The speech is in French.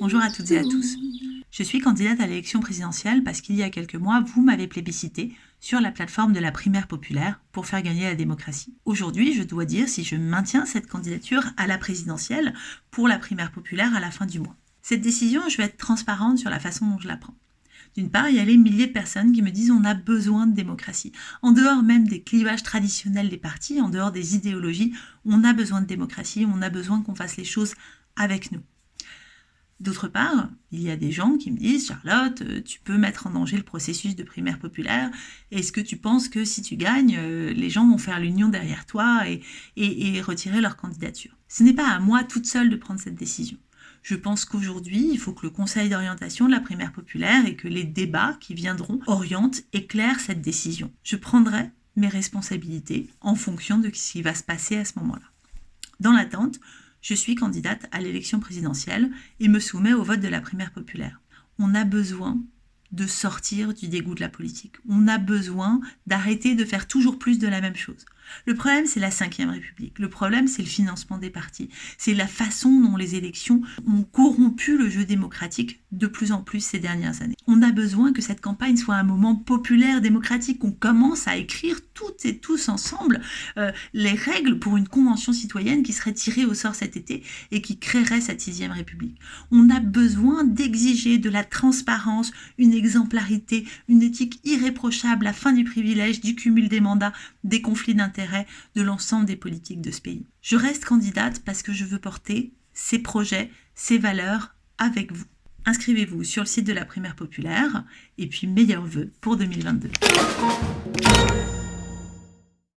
Bonjour à toutes et à tous. Je suis candidate à l'élection présidentielle parce qu'il y a quelques mois, vous m'avez plébiscité sur la plateforme de la primaire populaire pour faire gagner la démocratie. Aujourd'hui, je dois dire si je maintiens cette candidature à la présidentielle pour la primaire populaire à la fin du mois. Cette décision, je vais être transparente sur la façon dont je la prends. D'une part, il y a les milliers de personnes qui me disent on a besoin de démocratie. En dehors même des clivages traditionnels des partis, en dehors des idéologies, on a besoin de démocratie, on a besoin qu'on fasse les choses avec nous. D'autre part, il y a des gens qui me disent Charlotte, euh, tu peux mettre en danger le processus de primaire populaire. Est-ce que tu penses que si tu gagnes, euh, les gens vont faire l'union derrière toi et, et retirer leur candidature? Ce n'est pas à moi toute seule de prendre cette décision. Je pense qu'aujourd'hui, il faut que le conseil d'orientation de la primaire populaire et que les débats qui viendront orientent, éclairent cette décision. Je prendrai mes responsabilités en fonction de ce qui va se passer à ce moment-là. Dans l'attente, je suis candidate à l'élection présidentielle et me soumets au vote de la primaire populaire. On a besoin de sortir du dégoût de la politique. On a besoin d'arrêter de faire toujours plus de la même chose. Le problème, c'est la Ve République. Le problème, c'est le financement des partis. C'est la façon dont les élections ont corrompu le jeu démocratique de plus en plus ces dernières années. On a besoin que cette campagne soit un moment populaire, démocratique, qu'on commence à écrire toutes et tous ensemble euh, les règles pour une convention citoyenne qui serait tirée au sort cet été et qui créerait cette sixième République. On a besoin d'exiger de la transparence, une exemplarité, une éthique irréprochable, la fin du privilège, du cumul des mandats, des conflits d'intérêts de l'ensemble des politiques de ce pays. Je reste candidate parce que je veux porter ces projets, ces valeurs avec vous. Inscrivez-vous sur le site de la primaire populaire et puis meilleurs vœux pour 2022.